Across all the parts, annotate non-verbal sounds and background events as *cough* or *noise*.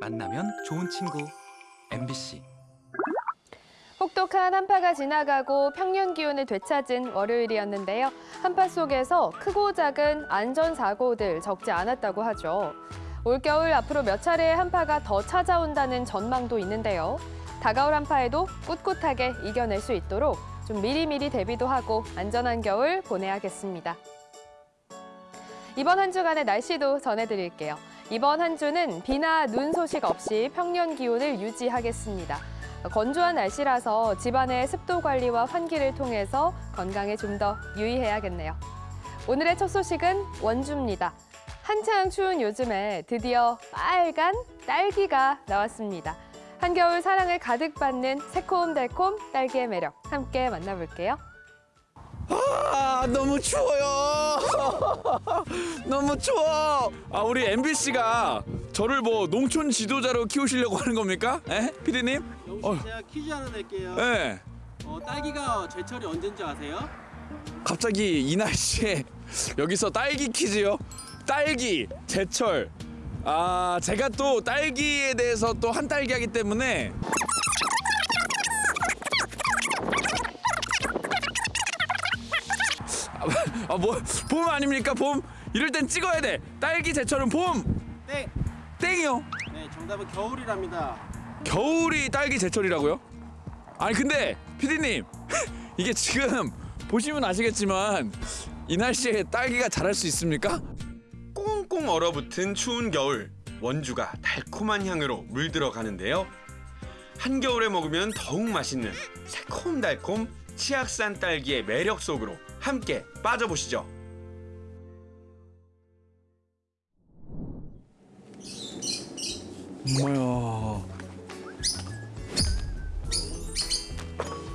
만나면 좋은 친구 MBC 혹독한 한파가 지나가고 평년 기온을 되찾은 월요일이었는데요. 한파 속에서 크고 작은 안전사고들 적지 않았다고 하죠. 올겨울 앞으로 몇 차례의 한파가 더 찾아온다는 전망도 있는데요. 다가올 한파에도 꿋꿋하게 이겨낼 수 있도록 좀 미리미리 대비도 하고 안전한 겨울 보내야겠습니다. 이번 한 주간의 날씨도 전해드릴게요. 이번 한 주는 비나 눈 소식 없이 평년 기온을 유지하겠습니다. 건조한 날씨라서 집안의 습도 관리와 환기를 통해서 건강에 좀 더 유의해야겠네요. 오늘의 첫 소식은 원주입니다. 한창 추운 요즘에 드디어 빨간 딸기가 나왔습니다. 한겨울 사랑을 가득 받는 새콤달콤 딸기의 매력 함께 만나볼게요. 아 너무 추워요. *laughs* 너무 추워. 아 우리 MBC가 저를 뭐 농촌 지도자로 키우시려고 하는 겁니까? 에? 피디님? 어. 제가 퀴즈 하나 낼게요. 예. 어, 딸기가 제철이 언제인지 아세요? 갑자기 이 날씨에 *laughs* 여기서 딸기 퀴즈요? 딸기 제철. 아 제가 또 딸기에 대해서 또 한 딸기 하기 때문에 아 뭐 봄 아닙니까 봄 이럴 땐 찍어야 돼 딸기 제철은 봄 땡. 땡이요 네, 정답은 겨울이랍니다. 겨울이 딸기 제철이라고요? 아니 근데 피디님 *laughs* 이게 지금 보시면 아시겠지만 이 날씨에 딸기가 자랄 수 있습니까? 꽁꽁 얼어붙은 추운 겨울 원주가 달콤한 향으로 물들어 가는데요. 한겨울에 먹으면 더욱 맛있는 새콤달콤 치악산 딸기의 매력 속으로 함께 빠져보시죠. 뭐야?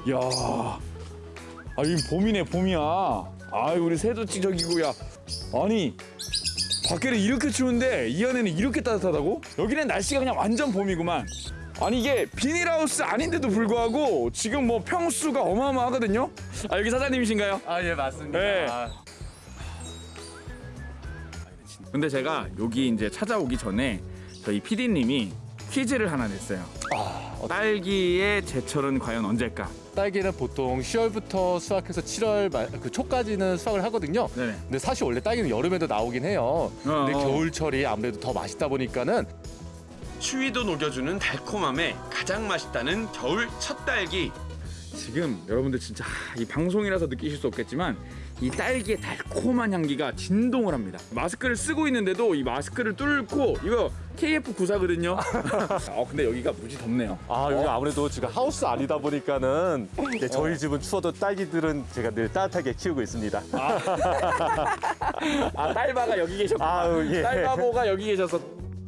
야, 아이 봄이네 봄이야. 아 우리 새도 찌적이고야. 아니 밖에는 이렇게 추운데 이 안에는 이렇게 따뜻하다고? 여기는 날씨가 그냥 완전 봄이구만. 아니 이게 비닐하우스 아닌데도 불구하고 지금 뭐 평수가 어마어마하거든요. 아 여기 사장님이신가요? 아 예 맞습니다. 네. 근데 제가 여기 이제 찾아오기 전에 저희 PD님이 퀴즈를 하나 냈어요. 딸기의 제철은 과연 언제일까? 딸기는 보통 10월부터 수확해서 7월 말, 그 초까지는 수확을 하거든요. 네네. 근데 사실 원래 딸기는 여름에도 나오긴 해요. 근데 어, 어. 겨울철이 아무래도 더 맛있다 보니까는 추위도 녹여주는 달콤함에 가장 맛있다는 겨울 첫 딸기. 지금 여러분들 진짜 하, 이 방송이라서 느끼실 수 없겠지만 이 딸기의 달콤한 향기가 진동을 합니다. 마스크를 쓰고 있는데도 이 마스크를 뚫고 이거 KF94거든요. *laughs* 어 근데 여기가 무지 덥네요. 아 여기 아무래도 지금 하우스 아니다 보니까는 이제 저희 집은 추워도 딸기들은 제가 늘 따뜻하게 키우고 있습니다. 아 *laughs* 딸바가 여기 계셨구나. 아우, 예. 딸바보가 여기 계셔서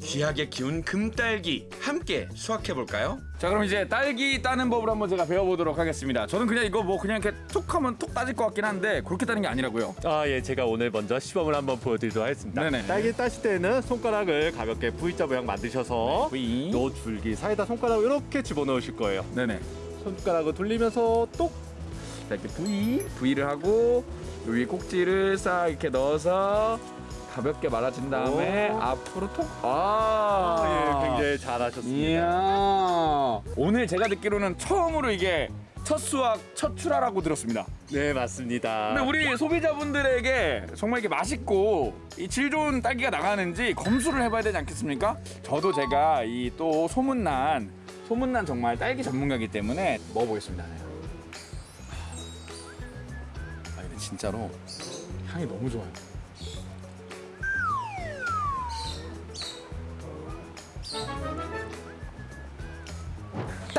귀하게 키운 금딸기 함께 수확해 볼까요? 자 그럼 이제 딸기 따는 법을 한번 제가 배워보도록 하겠습니다. 저는 그냥 이거 뭐 그냥 이렇게 톡 하면 톡 따질 것 같긴 한데 그렇게 따는 게 아니라고요. 아 예, 제가 오늘 먼저 시범을 한번 보여드리도록 하겠습니다. 네네네. 딸기 따실 때는 손가락을 가볍게 V자 모양 만드셔서 V. 요 줄기 사이다 손가락을 이렇게 집어넣으실 거예요. 네네. 손가락을 돌리면서 똑 자 이렇게 V V를 하고 요 위에 꼭지를 싹 이렇게 넣어서 가볍게 말아준 다음에 오. 앞으로 톡. 아, 아, 예, 굉장히 잘하셨습니다. 이야. 오늘 제가 듣기로는 처음으로 이게 첫 수확, 첫 출하라고 들었습니다. 네, 맞습니다. 근데 우리 소비자분들에게 정말 이게 맛있고 이 질 좋은 딸기가 나가는지 검수를 해봐야 되지 않겠습니까? 저도 제가 이 또 소문난 소문난 정말 딸기 전문가이기 때문에 먹어보겠습니다. 아 근데 진짜로 향이 너무 좋아요.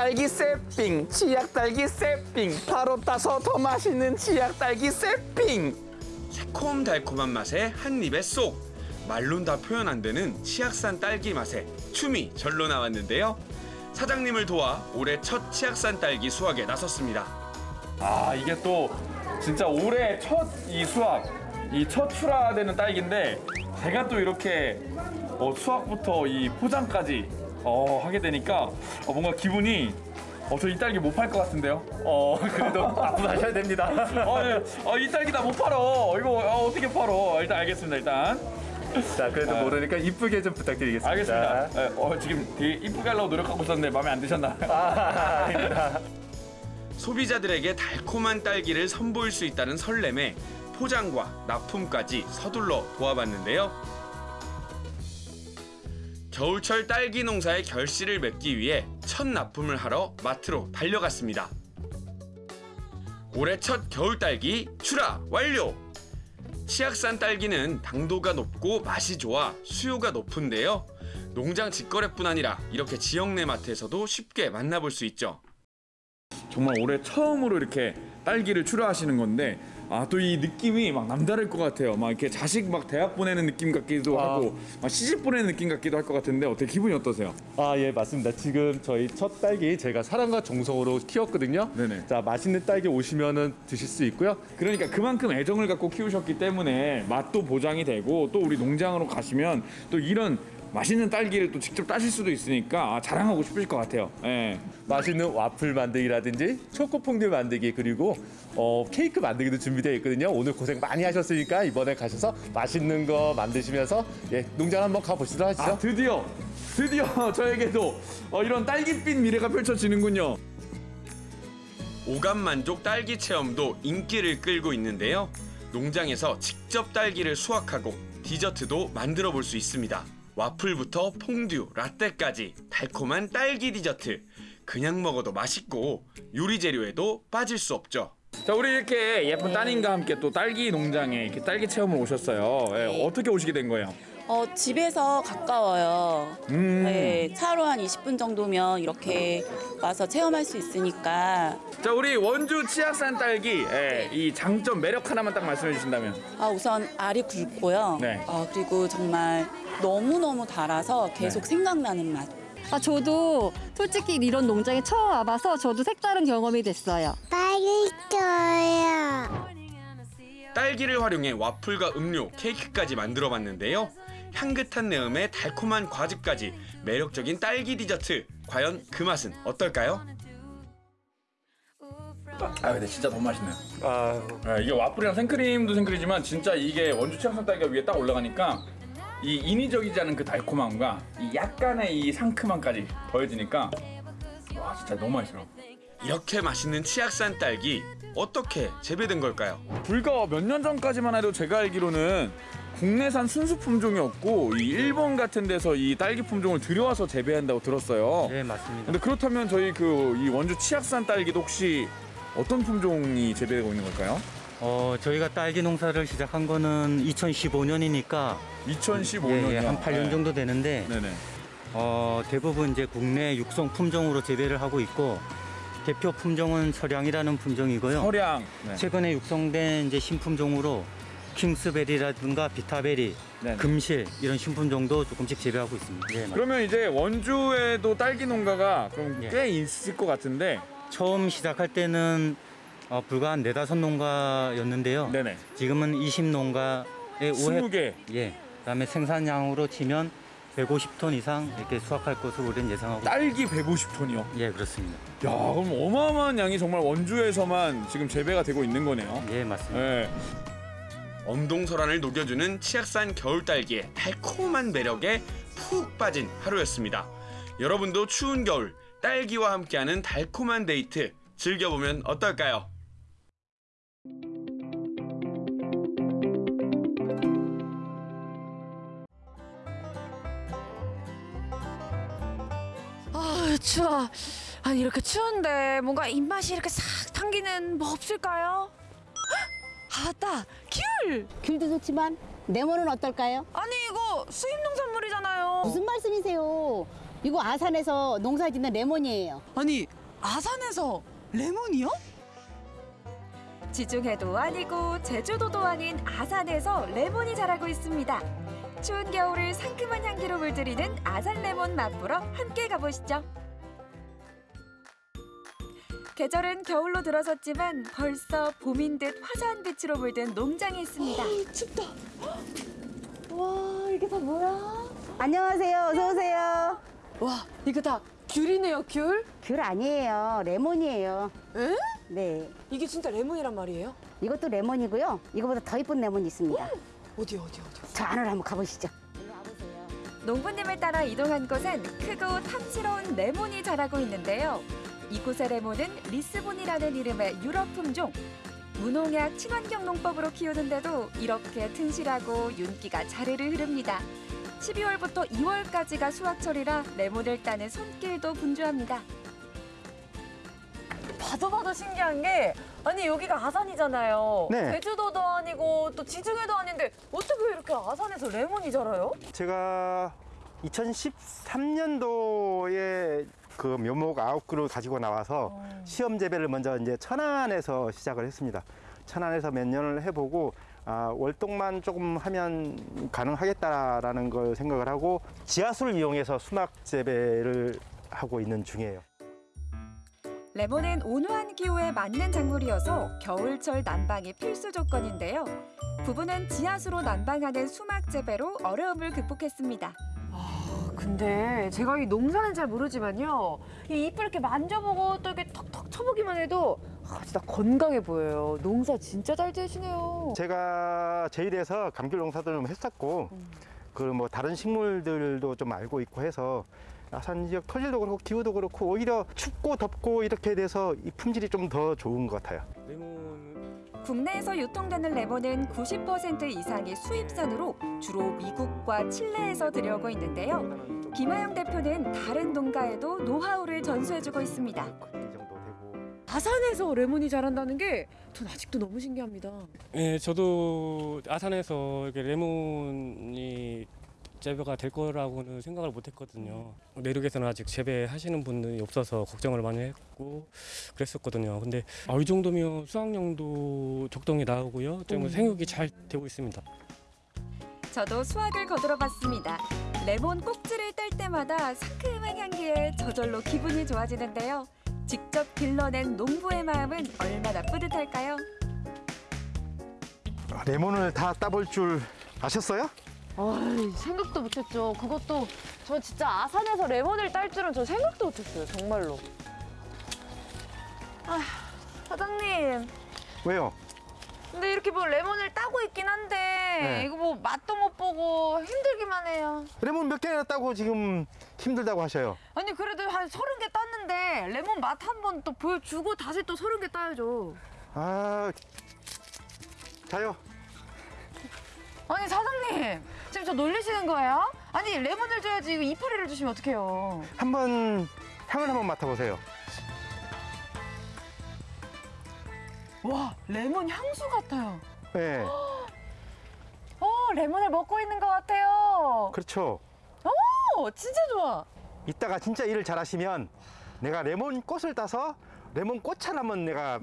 딸기 세핑 치약 딸기 세핑 바로 따서 더 맛있는 치약 딸기 세핑 새콤달콤한 맛에 한 입에 쏙 말론 다 표현 안 되는 치악산 딸기 맛에 춤이 절로 나왔는데요. 사장님을 도와 올해 첫 치악산 딸기 수확에 나섰습니다. 아 이게 또 진짜 올해 첫 이 수확 이 첫 출하되는 딸기인데 제가 또 이렇게 어, 수확부터 이 포장까지 어, 하게 되니까 어, 뭔가 기분이 어, 저 이 딸기 못 팔 것 같은데요? 어, 그래도 앞으로 하셔야 됩니다. 어, 예. 어, 이 딸기 나 못 팔어. 이거 어, 어떻게 팔어? 일단 알겠습니다. 일단 자, 그래도 모르니까 이쁘게 좀 부탁드리겠습니다. 알겠습니다. 예, 어, 지금 되게 이쁘게 하려고 노력하고 있었는데 마음에 안 드셨나? 아. 소비자들에게 달콤한 딸기를 선보일 수 있다는 설렘에 포장과 납품까지 서둘러 도와봤는데요. 겨울철 딸기 농사의 결실을 맺기 위해 첫 납품을 하러 마트로 달려갔습니다. 올해 첫 겨울 딸기 출하 완료! 치악산 딸기는 당도가 높고 맛이 좋아 수요가 높은데요. 농장 직거래뿐 아니라 이렇게 지역 내 마트에서도 쉽게 만나볼 수 있죠. 정말 올해 처음으로 이렇게 딸기를 출하하시는 건데 아 또 이 느낌이 막 남다를 것 같아요. 막 이렇게 자식 막 대학 보내는 느낌 같기도 아. 하고 막 시집 보내는 느낌 같기도 할 것 같은데 어떻게 기분이 어떠세요? 아, 예, 맞습니다. 지금 저희 첫 딸기 제가 사랑과 정성으로 키웠거든요. 네네. 자, 맛있는 딸기 오시면은 드실 수 있고요. 그러니까 그만큼 애정을 갖고 키우셨기 때문에 맛도 보장이 되고 또 우리 농장으로 가시면 또 이런 맛있는 딸기를 또 직접 따실 수도 있으니까 아, 자랑하고 싶으실 것 같아요. 예. 맛있는 와플 만들기라든지 초코 퐁듀 만들기 그리고 어, 케이크 만들기도 준비되어 있거든요. 오늘 고생 많이 하셨으니까 이번에 가셔서 맛있는 거 만드시면서 예, 농장 한번 가보시도록 하시죠. 아 드디어 드디어 *laughs* 저에게도 어, 이런 딸기빛 미래가 펼쳐지는군요. 오감 만족 딸기 체험도 인기를 끌고 있는데요. 농장에서 직접 딸기를 수확하고 디저트도 만들어 볼 수 있습니다. 와플부터 퐁듀, 라떼까지 달콤한 딸기 디저트. 그냥 먹어도 맛있고 요리 재료에도 빠질 수 없죠. 자 우리 이렇게 예쁜 따님과 함께 또 딸기 농장에 이렇게 딸기 체험을 오셨어요. 예, 어떻게 오시게 된 거예요? 어, 집에서 가까워요. 음. 네, 차로 한 20분 정도면 이렇게 와서 체험할 수 있으니까 자 우리 원주 치악산 딸기 예, 이 장점 매력 하나만 딱 말씀해 주신다면 아, 우선 알이 굵고요. 네. 어, 그리고 정말 너무너무 달아서 계속 네. 생각나는 맛. 아, 저도 솔직히 이런 농장에 처음 와봐서 저도 색다른 경험이 됐어요. 맛있어요. 딸기를 활용해 와플과 음료, 케이크까지 만들어 봤는데요. 향긋한 내음에 달콤한 과즙까지 매력적인 딸기 디저트. 과연 그 맛은 어떨까요? 아 근데 진짜 너무 맛있네요. 아, 예, 이게 와플이랑 생크림도 생크림이지만 진짜 이게 원주 치악산 딸기가 위에 딱 올라가니까 이 인위적이지 않은 그 달콤함과 이 약간의 이 상큼함까지 더해지니까 와 진짜 너무 맛있어요. 이렇게 맛있는 치악산 딸기 어떻게 재배된 걸까요? 불과 몇 년 전까지만 해도 제가 알기로는 국내산 순수 품종이었고 이 일본 같은 데서 이 딸기 품종을 들여와서 재배한다고 들었어요. 네 맞습니다. 근데 그렇다면 저희 그 이 원주 치악산 딸기도 혹시 어떤 품종이 재배되고 있는 걸까요? 어 저희가 딸기 농사를 시작한 거는 2015년이니까 2015년이요. 예, 예, 한 8년 정도 되는데 네네. 어, 대부분 이제 국내 육성 품종으로 재배를 하고 있고 대표 품종은 서량이라는 품종이고요. 서량. 네. 최근에 육성된 이제 신품종으로 킹스베리라든가 비타베리, 네네. 금실 이런 신품종도 조금씩 재배하고 있습니다. 예, 맞- 그러면 이제 원주에도 딸기 농가가 그럼 예. 꽤 있을 것 같은데. 처음 시작할 때는 어, 불과 한 네다섯 농가였는데요. 네네. 지금은 20 농가에 5회 20개. 예. 그다음에 생산량으로 치면 150톤 이상 이렇게 수확할 것으로 우리는 예상하고 딸기 150톤이요. 예, 그렇습니다. 야, 그럼 어마어마한 양이 정말 원주에서만 지금 재배가 되고 있는 거네요. 예, 맞습니다. 네. 엄동설안을 녹여주는 치악산 겨울 딸기의 달콤한 매력에 푹 빠진 하루였습니다. 여러분도 추운 겨울 딸기와 함께하는 달콤한 데이트 즐겨보면 어떨까요? 추워. 아니 이렇게 추운데 뭔가 입맛이 이렇게 싹 당기는 뭐 없을까요? 헉! 아 맞다 귤. 귤도 좋지만 레몬은 어떨까요? 아니 이거 수입 농산물이잖아요. 무슨 말씀이세요? 이거 아산에서 농사짓는 레몬이에요. 아니 아산에서 레몬이요? 지중해도 아니고 제주도도 아닌 아산에서 레몬이 자라고 있습니다. 추운 겨울을 상큼한 향기로 물들이는 아산 레몬 맛보러 함께 가보시죠. 계절은 겨울로 들어섰지만 벌써 봄인 듯 화사한 빛으로 물든 농장이 있습니다. 와 이게 다 뭐야? 안녕하세요. 어서 오세요. 와 이거 다 귤이네요 귤? 귤 아니에요. 레몬이에요. 에? 네. 이게 진짜 레몬이란 말이에요? 이것도 레몬이고요. 이거보다 더 이쁜 레몬이 있습니다. 어디 어디 어디? 저 안으로 한번 가보시죠. 농부님을 따라 이동한 곳엔 크고 탐스러운 레몬이 자라고 있는데요. 이곳의 레몬은 리스본이라는 이름의 유럽 품종. 무농약 친환경 농법으로 키우는데도 이렇게 튼실하고 윤기가 자르르 흐릅니다. 12월부터 2월까지가 수확철이라 레몬을 따는 손길도 분주합니다. 봐도 봐도 신기한 게 아니 여기가 아산이잖아요. 네. 제주도도 아니고 또 지중해도 아닌데 어떻게 이렇게 아산에서 레몬이 자라요? 제가 2013년도에 그 묘목 아홉 그루 가지고 나와서 시험 재배를 먼저 이제 천안에서 시작을 했습니다. 천안에서 몇 년을 해보고 아, 월동만 조금 하면 가능하겠다라는 걸 생각을 하고 지하수를 이용해서 수막 재배를 하고 있는 중이에요. 레몬은 온화한 기후에 맞는 작물이어서 겨울철 난방이 필수 조건인데요. 부부는 지하수로 난방하는 수막 재배로 어려움을 극복했습니다. 근데 제가 이 농사는 잘 모르지만요. 이 잎을 이렇게 만져보고 또 이렇게 턱턱 쳐보기만 해도 아, 진짜 건강해 보여요. 농사 진짜 잘 되시네요. 제가 제일에서 감귤 농사도 좀 했었고 그뭐 다른 식물들도 좀 알고 있고 해서 아산 지역 토질도 그렇고 기후도 그렇고 오히려 춥고 덥고 이렇게 돼서 이 품질이 좀 더 좋은 것 같아요. 국내에서 유통되는 레몬은 90% 이상이 수입산으로 주로 미국과 칠레에서 들여오고 있는데요. 김하영 대표는 다른 농가에도 노하우를 전수해주고 있습니다. 아산에서 레몬이 자란다는 게 전 아직도 너무 신기합니다. 네, 저도 아산에서 이렇게 레몬이 재배가 될 거라고는 생각을 못 했거든요. 내륙에서는 아직 재배하시는 분들이 없어서 걱정을 많이 했고 그랬었거든요. 근데 아, 이 정도면 수확량도 적당히 나오고요. 좀 음. 생육이 잘 되고 있습니다. 저도 수확을 거들어 봤습니다. 레몬 꼭지를 뗄 때마다 상큼한 향기에 저절로 기분이 좋아지는데요. 직접 길러낸 농부의 마음은 얼마나 뿌듯할까요? 아, 레몬을 다 따볼 줄 아셨어요? 아이, 생각도 못했죠. 그것도 저 진짜 아산에서 레몬을 딸 줄은 저 생각도 못했어요. 정말로. 아, 사장님. 왜요? 근데 이렇게 뭐 레몬을 따고 있긴 한데 네. 이거 뭐 맛도 못 보고 힘들기만 해요. 레몬 몇 개나 따고 지금 힘들다고 하셔요. 아니 그래도 한 서른 개 땄는데 레몬 맛 한 번 또 보여주고 다시 또 서른 개 따야죠. 아, 자요. 아니 사장님 지금 저 놀리시는 거예요? 아니 레몬을 줘야지 이거 이파리를 주시면 어떡해요? 한번 향을 한번 맡아보세요. 와 레몬 향수 같아요. 네, 어 레몬을 먹고 있는 것 같아요. 그렇죠. 오 진짜 좋아. 이따가 진짜 일을 잘하시면 내가 레몬 꽃을 따서 레몬 꽃차를 한번 내가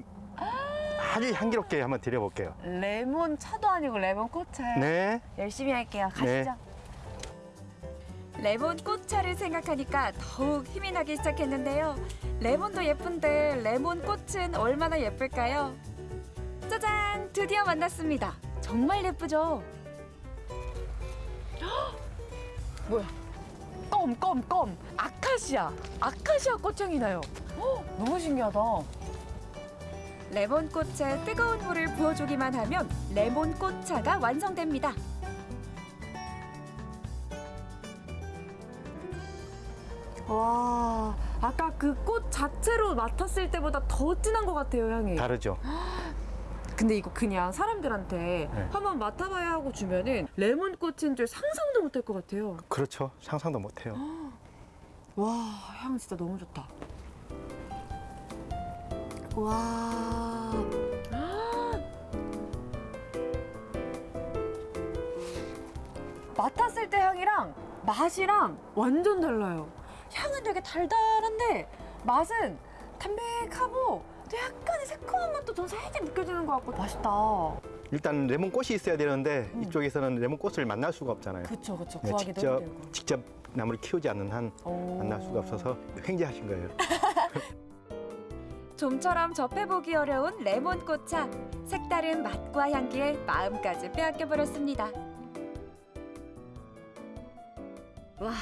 아주 향기롭게 한번 드려볼게요. 레몬 차도 아니고 레몬 꽃차요. 네. 열심히 할게요. 가시죠. 네. 레몬 꽃차를 생각하니까 더욱 힘이 나기 시작했는데요. 레몬도 예쁜데 레몬 꽃은 얼마나 예쁠까요? 짜잔! 드디어 만났습니다. 정말 예쁘죠? *gasps* 뭐야? 껌, 껌, 껌. 아카시아. 아카시아 꽃향이 나요. 헉, *gasps* 너무 신기하다. 레몬 꽃에 뜨거운 물을 부어주기만 하면 레몬 꽃차가 완성됩니다. 와, 아까 그 꽃 자체로 맡았을 때보다 더 진한 것 같아요, 향이. 다르죠. *gasps* 근데 이거 그냥 사람들한테 네. 한번 맡아봐야 하고 주면은 레몬 꽃인 줄 상상도 못할 것 같아요. 그렇죠. 상상도 못해요. *gasps* 와, 향 진짜 너무 좋다. 와. 맡았을 때 향이랑 맛이랑 완전 달라요. 향은 되게 달달한데 맛은 담백하고 또 약간의 새콤한 맛도 좀 살짝 느껴지는 것 같고 맛있다. 일단 레몬 꽃이 있어야 되는데 이쪽에서는 레몬 꽃을 만날 수가 없잖아요. 그쵸, 그쵸. 네, 구하기도 직접 힘들고. 직접 나무를 키우지 않는 한 오. 만날 수가 없어서 횡재하신 거예요. *laughs* 좀처럼 접해보기 어려운 레몬 꽃차. 색다른 맛과 향기에 마음까지 빼앗겨 버렸습니다. 와,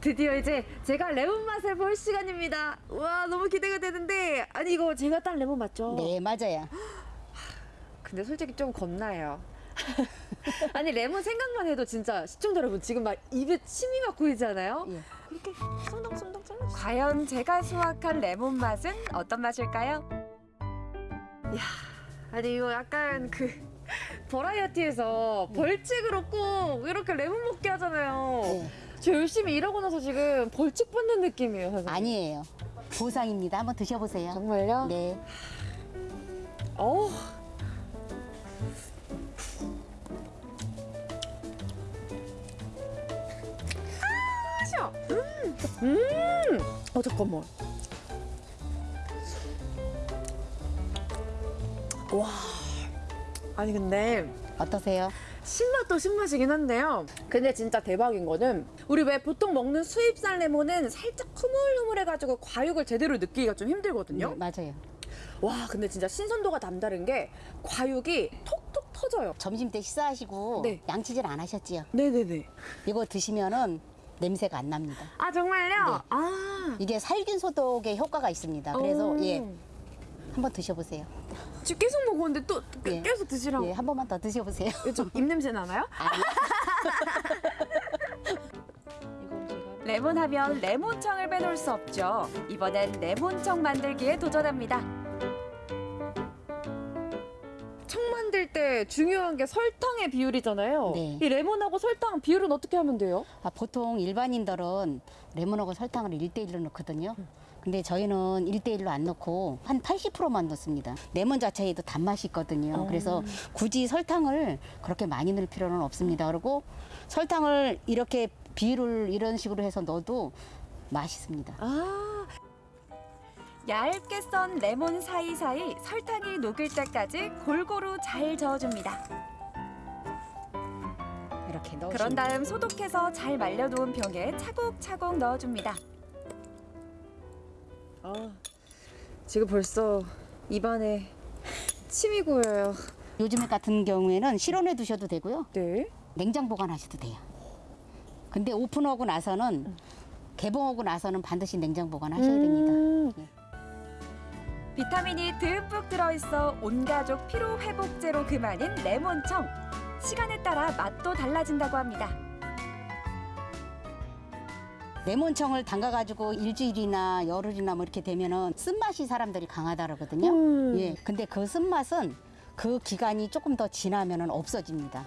드디어 이제 제가 레몬 맛을 볼 시간입니다. 와, 너무 기대가 되는데 아니 이거 제가 딴 레몬 맞죠? 네, 맞아요. 근데 솔직히 좀 겁나요. *laughs* 아니 레몬 생각만 해도 진짜 시청자 여러분 지금 막 입에 침이 막 고이잖아요. 이렇게 숭덩숭덩 잘라. 과연 제가 수확한 레몬 맛은 어떤 맛일까요? 아니 이거 약간 그 *laughs* 버라이어티에서 벌칙으로 꼭 이렇게 레몬 먹게 하잖아요. 저 열심히 일하고 나서 지금 벌칙 받는 느낌이에요. 선생님. 아니에요. 보상입니다. 한번 드셔보세요. 정말요? 네. 어. 아, 음, 음. 어 잠깐만. 와. 아니 근데 어떠세요? 신맛도 신맛이긴 한데요. 근데 진짜 대박인 거는 우리 왜 보통 먹는 수입산 레몬은 살짝 흐물흐물해가지고 과육을 제대로 느끼기가 좀 힘들거든요. 네, 맞아요. 와 근데 진짜 신선도가 남다른 게 과육이 톡톡 터져요. 점심 때 식사하시고 네. 양치질 안 하셨지요? 네네네. 이거 드시면은 냄새가 안 납니다. 아 정말요? 네. 아 이게 살균 소독에 효과가 있습니다. 그래서 오. 예. 한번 드셔보세요. 지금 계속 먹었는데 또 예. 계속 드시라고. 예, 한 번만 더 드셔보세요. 좀 *laughs* 입냄새 나나요? *laughs* 레몬 하면 레몬청을 빼놓을 수 없죠. 이번엔 레몬청 만들기에 도전합니다. 청 만들 때 중요한 게 설탕의 비율이잖아요. 네. 이 레몬하고 설탕 비율은 어떻게 하면 돼요? 아, 보통 일반인들은 레몬하고 설탕을 1대1로 넣거든요. 근데 저희는 1대1로 안 넣고 한 80%만 넣습니다. 레몬 자체에도 단맛이 있거든요. 어. 그래서 굳이 설탕을 그렇게 많이 넣을 필요는 없습니다. 그리고 설탕을 이렇게 비율을 이런 식으로 해서 넣어도 맛있습니다. 아, 얇게 썬 레몬 사이사이 설탕이 녹을 때까지 골고루 잘 저어줍니다. 이렇게 넣으시면 그런 다음 소독해서 잘 말려놓은 병에 차곡차곡 넣어줍니다. 아 지금 벌써 입안에 침이 고여요. 요즘 같은 경우에는 실온에 두셔도 되고요. 네. 냉장 보관하셔도 돼요. 근데 오픈하고 나서는 개봉하고 나서는 반드시 냉장 보관하셔야 됩니다. 음. 비타민이 듬뿍 들어있어 온 가족 피로 회복제로 그만인 레몬청. 시간에 따라 맛도 달라진다고 합니다. 레몬청을 담가가지고 일주일이나 열흘이나 뭐 이렇게 되면은 쓴맛이 사람들이 강하다 그러거든요. 음. 예. 근데 그 쓴맛은 그 기간이 조금 더 지나면은 없어집니다.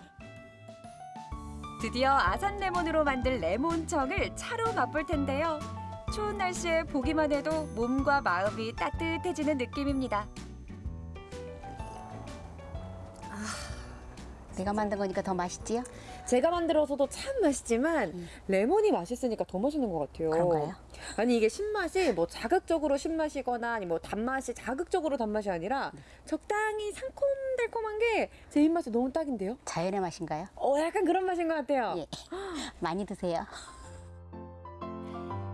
드디어 아산 레몬으로 만들 레몬청을 차로 맛볼 텐데요. 추운 날씨에 보기만 해도 몸과 마음이 따뜻해지는 느낌입니다. 내가 만든 거니까 더 맛있지요? 제가 만들어서도 참 맛있지만 레몬이 맛있으니까 더 맛있는 것 같아요. 그런가요? 아니 이게 신맛이 뭐 자극적으로 신맛이거나 아니 뭐 단맛이 자극적으로 단맛이 아니라 적당히 상콤달콤한 게 제 입맛에 너무 딱인데요. 자연의 맛인가요? 어 약간 그런 맛인 것 같아요. 예. *gasps* 많이 드세요.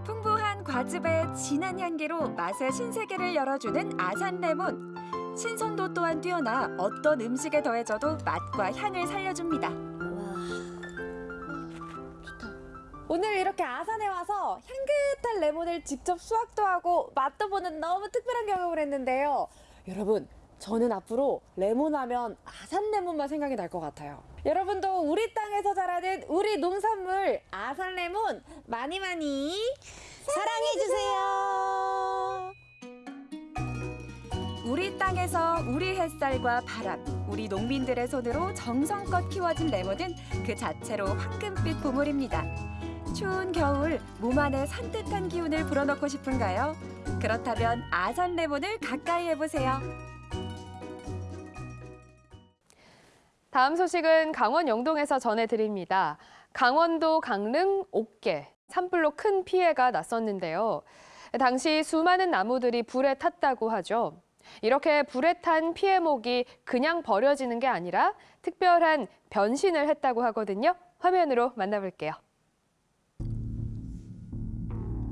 풍부한 과즙의 진한 향기로 맛의 신세계를 열어주는 아산 레몬. 신선도 또한 뛰어나 어떤 음식에 더해져도 맛과 향을 살려줍니다. 오늘 이렇게 아산에 와서 향긋한 레몬을 직접 수확도 하고 맛도 보는 너무 특별한 경험을 했는데요. 여러분, 저는 앞으로 레몬 하면 아산 레몬만 생각이 날 것 같아요. 여러분도 우리 땅에서 자라는 우리 농산물 아산 레몬 많이 많이 사랑해 주세요. 우리 땅에서 우리 햇살과 바람, 우리 농민들의 손으로 정성껏 키워진 레몬은 그 자체로 황금빛 보물입니다. 추운 겨울 몸 안에 산뜻한 기운을 불어넣고 싶은가요? 그렇다면 아산 레몬을 가까이 해보세요. 다음 소식은 강원 영동에서 전해드립니다. 강원도 강릉 옥계 산불로 큰 피해가 났었는데요. 당시 수많은 나무들이 불에 탔다고 하죠. 이렇게 불에 탄 피해목이 그냥 버려지는 게 아니라 특별한 변신을 했다고 하거든요. 화면으로 만나볼게요.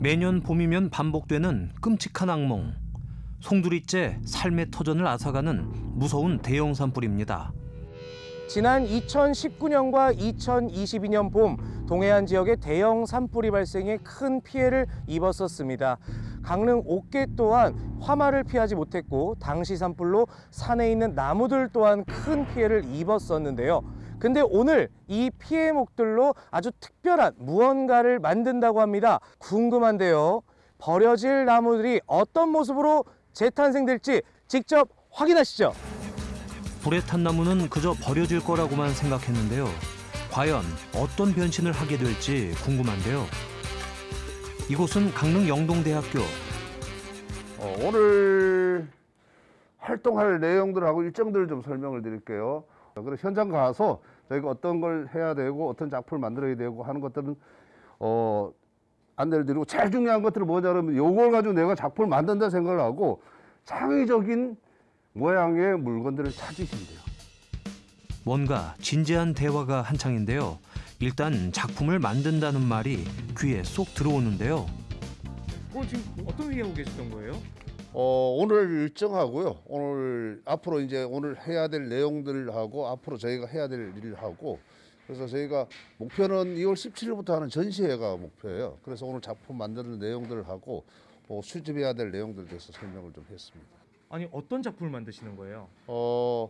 매년 봄이면 반복되는 끔찍한 악몽. 송두리째 삶의 터전을 앗아가는 무서운 대형 산불입니다. 지난 2019년과 2022년 봄 동해안 지역에 대형 산불이 발생해 큰 피해를 입었었습니다. 강릉 옥계 또한 화마를 피하지 못했고 당시 산불로 산에 있는 나무들 또한 큰 피해를 입었었는데요. 근데 오늘 이 피해목들로 아주 특별한 무언가를 만든다고 합니다. 궁금한데요. 버려질 나무들이 어떤 모습으로 재탄생될지 직접 확인하시죠. 불에 탄 나무는 그저 버려질 거라고만 생각했는데요. 과연 어떤 변신을 하게 될지 궁금한데요. 이곳은 강릉 영동대학교. 어, 오늘 활동할 내용들하고 일정들을 좀 설명을 드릴게요. 그래서 현장 가서 저희가 어떤 걸 해야 되고 어떤 작품을 만들어야 되고 하는 것들은 어, 안내를 드리고 제일 중요한 것들은 뭐냐 그러면 요걸 가지고 내가 작품을 만든다 생각을 하고 창의적인 모양의 물건들을 찾으시면 돼요. 뭔가 진지한 대화가 한창인데요. 일단 작품을 만든다는 말이 귀에 쏙 들어오는데요. 어, 지금 어떤 얘기하고 계셨던 거예요? 어, 오늘 일정하고요. 오늘 앞으로 이제 오늘 해야 될 내용들하고 앞으로 저희가 해야 될 일하고 그래서 저희가 목표는 2월 17일부터 하는 전시회가 목표예요. 그래서 오늘 작품 만드는 내용들을 하고 어, 수집해야 될 내용들에 대해서 설명을 좀 했습니다. 아니 어떤 작품을 만드시는 거예요? 어,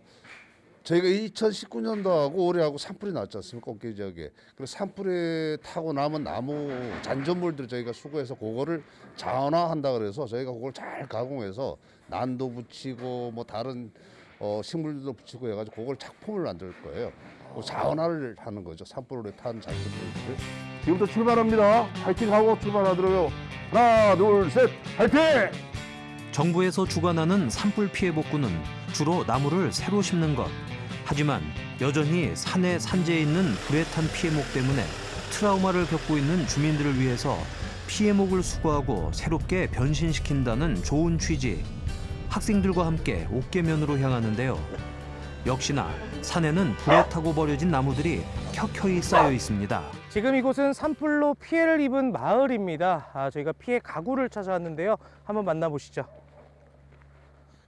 저희가 2019년도하고 올해하고 산불이 났지 않습니까? 꽃게 지역에. 그래서 산불에 타고 남은 나무 잔존물들 저희가 수거해서 그거를 자원화한다 그래서 저희가 그걸 잘 가공해서 난도 붙이고 뭐 다른 어, 식물들도 붙이고 해가지고 그걸 작품을 만들 거예요. 그 자원화를 하는 거죠. 산불에 탄 잔존물들. 지금부터 출발합니다. 파이팅하고 출발하도록요. 하나, 둘, 셋, 파이팅! 정부에서 주관하는 산불 피해 복구는 주로 나무를 새로 심는 것. 하지만 여전히 산에 산재해 있는 불에 탄 피해목 때문에 트라우마를 겪고 있는 주민들을 위해서 피해목을 수거하고 새롭게 변신시킨다는 좋은 취지. 학생들과 함께 옥계면으로 향하는데요. 역시나 산에는 불에 타고 버려진 나무들이 켜켜이 쌓여 있습니다. 지금 이곳은 산불로 피해를 입은 마을입니다. 아, 저희가 피해 가구를 찾아왔는데요. 한번 만나보시죠.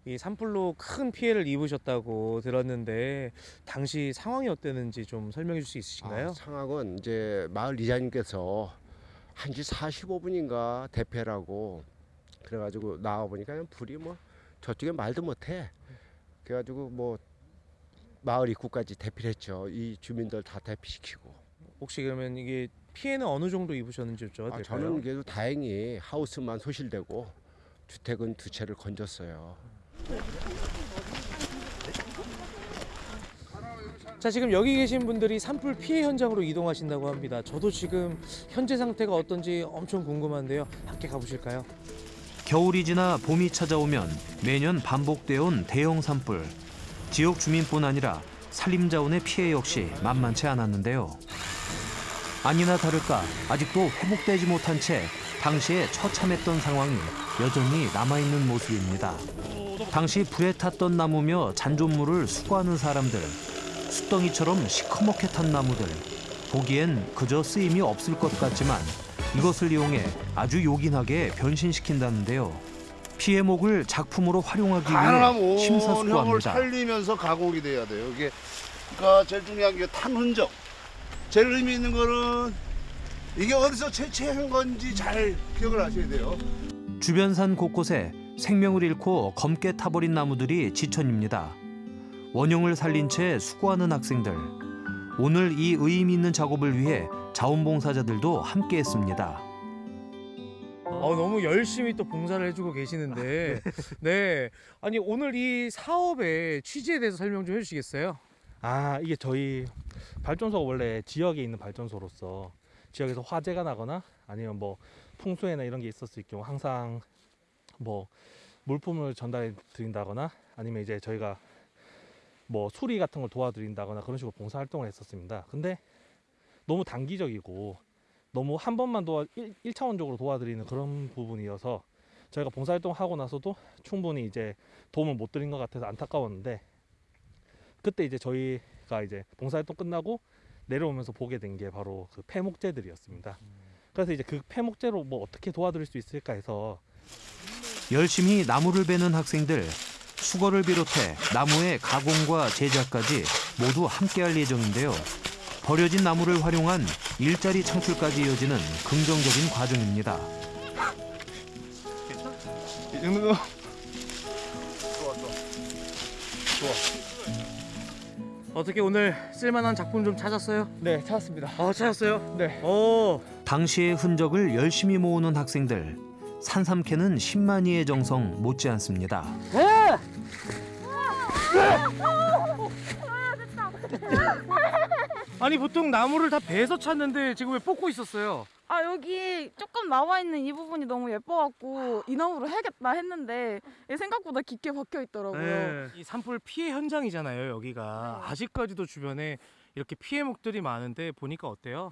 이 산불로 큰 피해를 입으셨다고 들었는데 당시 상황이 어땠는지 좀 설명해 줄 수 있으신가요? 아, 상황은 이제 마을 이장님께서 1시 45분인가 대패라고 그래가지고 나와 보니까 불이 뭐 저쪽에 말도 못해. 그래가지고 뭐 마을 입구까지 대피를 했죠. 이 주민들 다 대피시키고. 혹시 그러면 이게 피해는 어느 정도 입으셨는지 여쭤봐도 아, 될까요? 저는 그래도 다행히 하우스만 소실되고 주택은 두 채를 건졌어요. 자 지금 여기 계신 분들이 산불 피해 현장으로 이동하신다고 합니다. 저도 지금 현재 상태가 어떤지 엄청 궁금한데요. 함께 가보실까요? 겨울이 지나 봄이 찾아오면 매년 반복되어 온 대형 산불. 지역 주민뿐 아니라 산림자원의 피해 역시 만만치 않았는데요. 아니나 다를까 아직도 회복되지 못한 채 당시에 처참했던 상황이 여전히 남아있는 모습입니다. 당시 불에 탔던 나무며 잔존물을 수거하는 사람들, 숫덩이처럼 시커멓게 탄 나무들. 보기엔 그저 쓰임이 없을 것 같지만 이것을 이용해 아주 요긴하게 변신시킨다는데요. 피해목을 작품으로 활용하기 위해 심사숙고합니다. 살리면서 가공이 돼야 돼요. 이게 그러니까 제일 중요한 게 탄 흔적. 제일 의미 있는 거는 이게 어디서 채취한 건지 잘 기억을 하셔야 돼요. 주변 산 곳곳에 생명을 잃고 검게 타버린 나무들이 지천입니다. 원형을 살린 채 수고하는 학생들. 오늘 이 의미 있는 작업을 위해 자원봉사자들도 함께했습니다. 어, 너무 열심히 또 봉사를 해주고 계시는데 *laughs* 네 아니 오늘 이 사업의 취지에 대해서 설명 좀 해주시겠어요? 아 이게 저희 발전소가 원래 지역에 있는 발전소로서 지역에서 화재가 나거나 아니면 뭐 풍수해나 이런 게 있었을 경우 항상 뭐 물품을 전달해 드린다거나 아니면 이제 저희가 뭐 수리 같은 걸 도와드린다거나 그런 식으로 봉사 활동을 했었습니다. 근데 너무 단기적이고 너무 한 번만 도와 일, 차원적으로 도와드리는 그런 부분이어서 저희가 봉사 활동 하고 나서도 충분히 이제 도움을 못 드린 것 같아서 안타까웠는데 그때 이제 저희가 이제 봉사 활동 끝나고 내려오면서 보게 된 게 바로 그 폐목재들이었습니다. 그래서 이제 그 폐목재로 뭐 어떻게 도와드릴 수 있을까 해서 열심히 나무를 베는 학생들, 수거를 비롯해 나무의 가공과 제작까지 모두 함께할 예정인데요. 버려진 나무를 활용한 일자리 창출까지 이어지는 긍정적인 과정입니다. 거. 좋아 좋아. 좋아. 어떻게 오늘 쓸만한 작품 좀 찾았어요? 네, 찾았습니다. 아, 찾았어요? 네. 오. 당시의 흔적을 열심히 모으는 학생들. 산삼캐는 10만이의 정성 못지않습니다. 네. 아니 보통 나무를 다 베서 찾는데 지금 왜 뽑고 있었어요? 아 여기 조금 나와 있는 이 부분이 너무 예뻐갖고 이 나무로 해야겠다 했는데 생각보다 깊게 박혀 있더라고요. 네. 이 산불 피해 현장이잖아요, 여기가. 아직까지도 주변에 이렇게 피해목들이 많은데 보니까 어때요?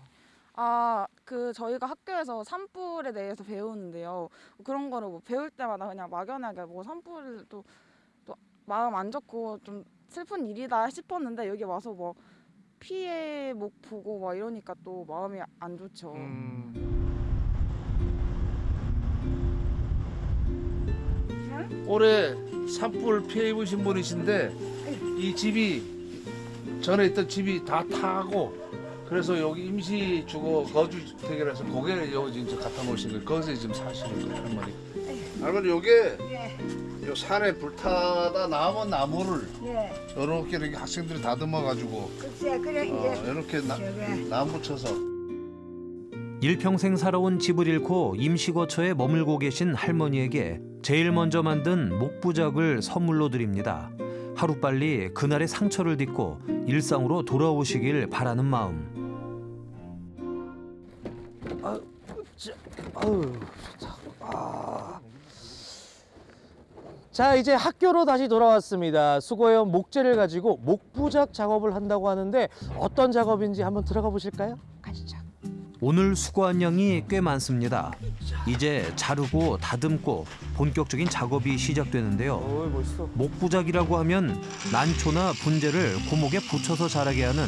아 그 저희가 학교에서 산불에 대해서 배우는데요. 그런 거를 뭐 배울 때마다 그냥 막연하게 뭐 산불을 또, 또 마음 안 좋고 좀 슬픈 일이다 싶었는데 여기 와서 뭐 피해 목 보고 막 이러니까 또 마음이 안 좋죠. 올해 산불 피해 입으신 분이신데 이 집이 전에 있던 집이 다 타고 그래서 여기 임시 주거 거주 주택이라서 고개를 여기 지금 갖다 놓으신 거예요. 거기서 지금 사시는 거예요, 할머니. 할머니 요게 요 산에 불타다 남은 나무를 예. 이렇게 이렇게 학생들이 다듬어 가지고 글쎄 그래 어, 이제 이렇게 나, 저게. 나무 쳐서 일평생 살아온 집을 잃고 임시거처에 머물고 계신 할머니에게 제일 먼저 만든 목부작을 선물로 드립니다. 하루빨리 그날의 상처를 딛고 일상으로 돌아오시길 바라는 마음. 아, 자, 아유, 좋다. 아. 자, 이제 학교로 다시 돌아왔습니다. 수거해온 목재를 가지고 목부작 작업을 한다고 하는데 어떤 작업인지 한번 들어가 보실까요? 가시죠. 오늘 수거한 양이 꽤 많습니다. 이제 자르고 다듬고 본격적인 작업이 시작되는데요. 목부작이라고 하면 난초나 분재를 고목에 붙여서 자라게 하는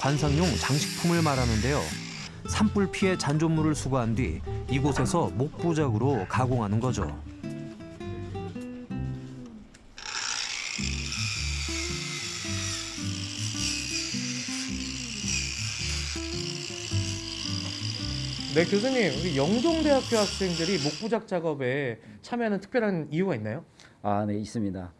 관상용 장식품을 말하는데요. 산불 피해 잔존물을 수거한 뒤 이곳에서 목부작으로 가공하는 거죠. 네, 교수님, 우리 영동대학교 학생들이 목부작 작업에 참여하는 특별한 이유가 있나요? 아, 네, 있습니다.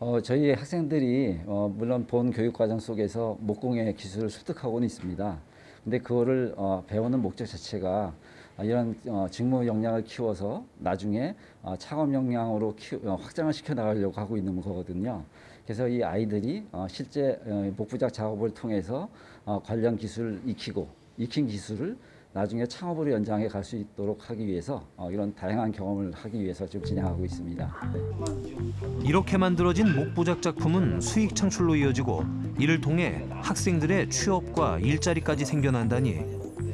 어, 저희 학생들이 어, 물론 본 교육 과정 속에서 목공의 기술을 습득하고는 있습니다. 근데 그거를 어, 배우는 목적 자체가 어, 이런 어, 직무 역량을 키워서 나중에 어, 창업 역량으로 키, 어, 확장을 시켜 나가려고 하고 있는 거거든요. 그래서 이 아이들이 어, 실제 어, 목부작 작업을 통해서 어, 관련 기술을 익히고 익힌 기술을 나중에 창업으로 연장해 갈 수 있도록 하기 위해서 어, 이런 다양한 경험을 하기 위해서 지금 진행하고 있습니다. 네. 이렇게 만들어진 목부작 작품은 수익 창출로 이어지고 이를 통해 학생들의 취업과 일자리까지 생겨난다니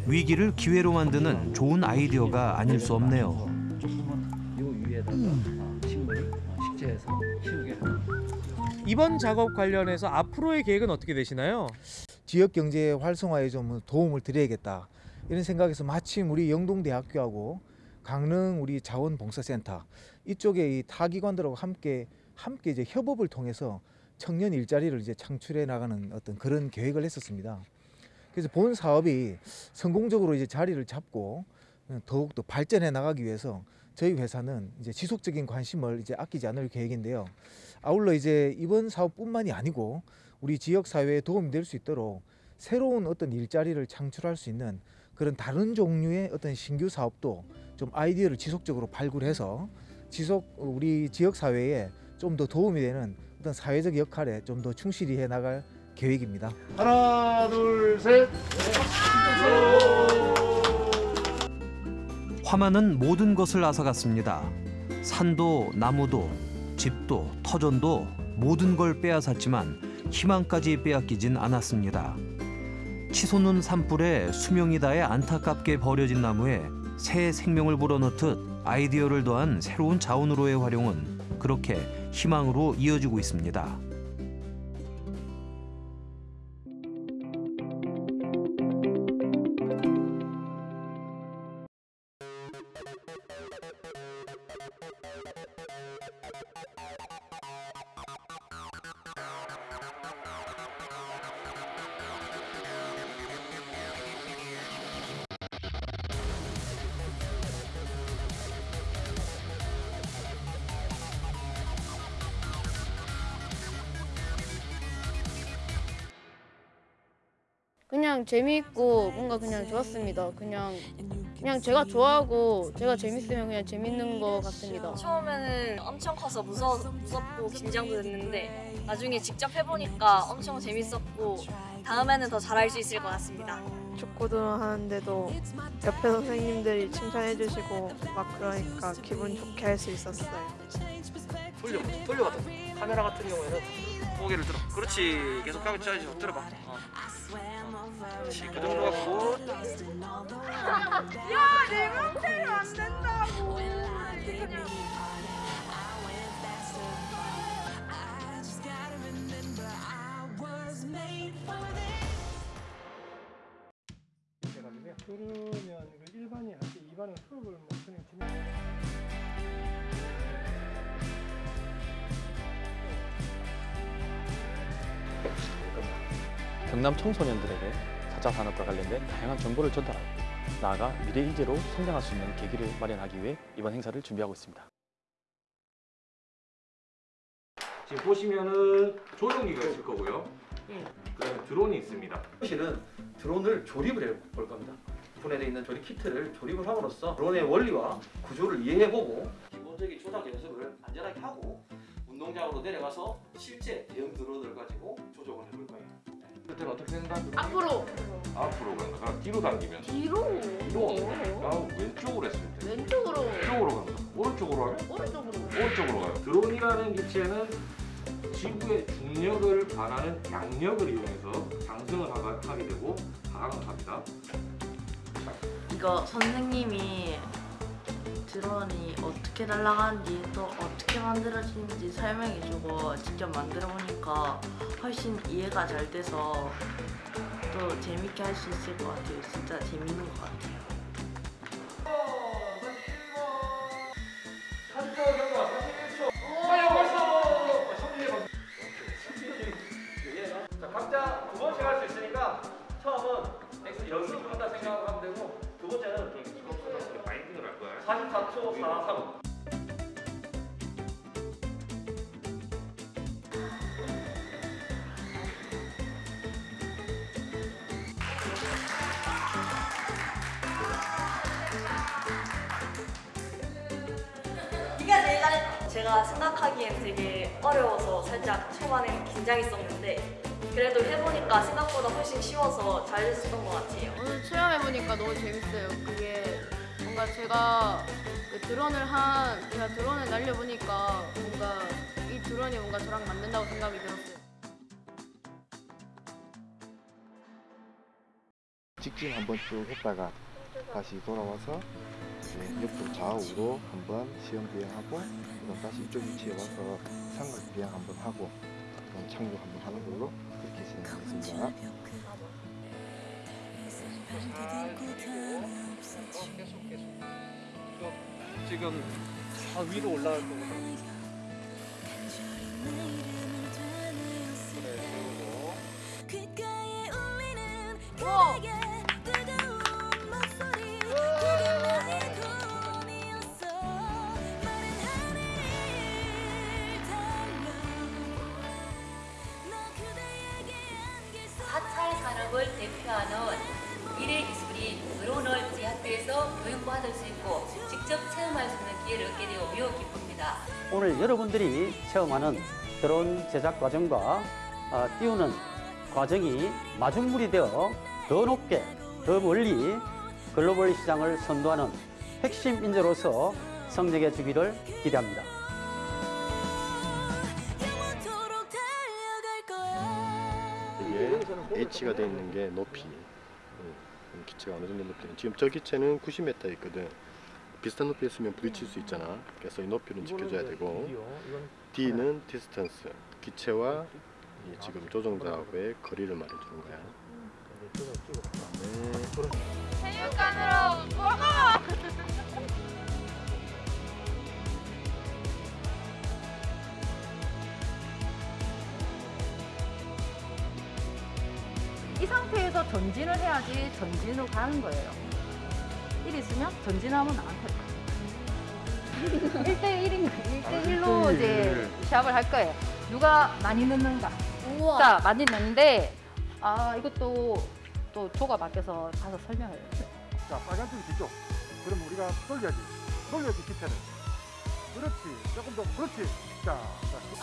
위기를 기회로 만드는 좋은 아이디어가 아닐 수 없네요. 이번 작업 관련해서 앞으로의 계획은 어떻게 되시나요? 지역 경제 활성화에 좀 도움을 드려야겠다 이런 생각에서 마침 우리 영동대학교하고 강릉 우리 자원봉사센터 이쪽에 이 타기관들하고 함께 함께 이제 협업을 통해서 청년 일자리를 이제 창출해 나가는 어떤 그런 계획을 했었습니다. 그래서 본 사업이 성공적으로 이제 자리를 잡고 더욱 더 발전해 나가기 위해서 저희 회사는 이제 지속적인 관심을 이제 아끼지 않을 계획인데요. 아울러 이제 이번 사업뿐만이 아니고 우리 지역 사회에 도움이 될 수 있도록 새로운 어떤 일자리를 창출할 수 있는 그런 다른 종류의 어떤 신규 사업도 좀 아이디어를 지속적으로 발굴해서 지속 우리 지역 사회에 좀 더 도움이 되는 어떤 사회적 역할에 좀 더 충실히 해 나갈 계획입니다. 하나 둘 셋. 화마는 모든 것을 앗아갔습니다. 산도 나무도 집도 터전도 모든 걸 빼앗았지만 희망까지 빼앗기진 않았습니다. 치솟는 산불에 수명이 다해 안타깝게 버려진 나무에 새 생명을 불어넣듯 아이디어를 더한 새로운 자원으로의 활용은 그렇게 희망으로 이어지고 있습니다. 그냥 재미있고 뭔가 그냥 좋았습니다. 그냥 그냥 제가 좋아하고 제가 재밌으면 그냥 재밌는 것 같습니다. 처음에는 엄청 커서 무서, 무섭고 긴장도 됐는데 나중에 직접 해보니까 엄청 재밌었고 다음에는 더 잘할 수 있을 것 같습니다. 축구도 하는데도 옆에 선생님들이 칭찬해 주시고 막 그러니까 기분 좋게 할 수 있었어요. 돌려 돌려봤다 카메라 같은 경우에는 고개를 들어 그렇지 계속 가고 있지 들어봐 어. 그렇지 그 정도 갖고 야, 내 맘대로 안 된다고. 그러면 그 일반인 할때 2반은 수업을 뭐 그냥 진행 경남 청소년들에게 4차 산업과 관련된 다양한 정보를 전달하고 나아가 미래 인재로 성장할 수 있는 계기를 마련하기 위해 이번 행사를 준비하고 있습니다. 지금 보시면은 조종기가 있을 거고요. 그다음에 드론이 있습니다. 실은 드론을 조립을 해볼 겁니다. 분해되어 있는 조립 키트를 조립을 함으로써 드론의 원리와 구조를 이해해보고 기본적인 조작 연습을 안전하게 하고 운동장으로 내려가서 실제 대형 드론을 가지고 조종을 해볼 거예요. 그때는 어떻게 된다? 앞으로 앞으로 간다. 그럼 뒤로 당기면 뒤로 뒤로 아, 왼쪽으로 했을 때 왼쪽으로 왼쪽으로 간다. 오른쪽으로 하면 오른쪽으로 오른쪽으로 가요. 드론이라는 기체는 지구의 중력을 반하는 양력을 이용해서 상승을 하게 되고 하강을 합니다. 이거 선생님이 드론이 어떻게 날아가는지 또 어떻게 만들어지는지 설명해주고 직접 만들어 보니까 훨씬 이해가 잘 돼서 또 재밌게 할 수 있을 것 같아요. 진짜 재밌는 것 같아요. 자, 각자 두 번씩 할 수 있으니까 처음은 X 연습을 한다 생각하고 하면 되고 두 번째는 마인딩을 할 거야. 44초 43. 제가 생각하기엔 되게 어려워서 살짝 초반에 긴장했었는데 그래도 해보니까 생각보다 훨씬 쉬워서 잘 됐었던 것 같아요. 오늘 체험해보니까 너무 재밌어요. 그게 뭔가 제가 그 드론을 한 제가 드론을 날려보니까 뭔가 이 드론이 뭔가 저랑 맞는다고 생각이 들었어요. 직진 한번 쭉 했다가 다시 돌아와서 이제 옆으로 좌우로 한번 시험 비행하고 그다음 다시 이쪽 위치에 와서 삼각 비행 한번 하고 착륙 한번 하는 걸로 그렇게 진행하겠습니다. 지금 다 위로 올라갈 거거든요. 우와! 사찰 여러분들이 체험하는 드론 제작 과정과 어, 띄우는 과정이 마중물이 되어 더 높게, 더 멀리 글로벌 시장을 선도하는 핵심 인재로서 성장해 주기를 기대합니다. H가 돼 있는 게 높이 음, 기체가 어느 정도 높이 지금 저 기체는 90m 있거든 비슷한 높이에 있으면 부딪힐 수 있잖아 그래서 이 높이는 지켜줘야 되고 D는 distance 기체와 이 지금 조종자하고의 거리를 말해주는 거야 그다음에 체육관으로 go go! 이 상태에서 전진을 해야지 전진으로 가는 거예요. 이리 있으면 전진하면 나한테 가. 1대1인 1대1로 이제 시합을 할 거예요. 누가 많이 넣는가. 우와. 자, 많이 넣는데 아, 이것도 또 조가 바뀌어서 가서 설명을 해요. 자, 빨간색이 뒤쪽. 그럼 우리가 돌려야지. 돌려야지, 기체를. 그렇지. 조금 더, 그렇지. 자, 자.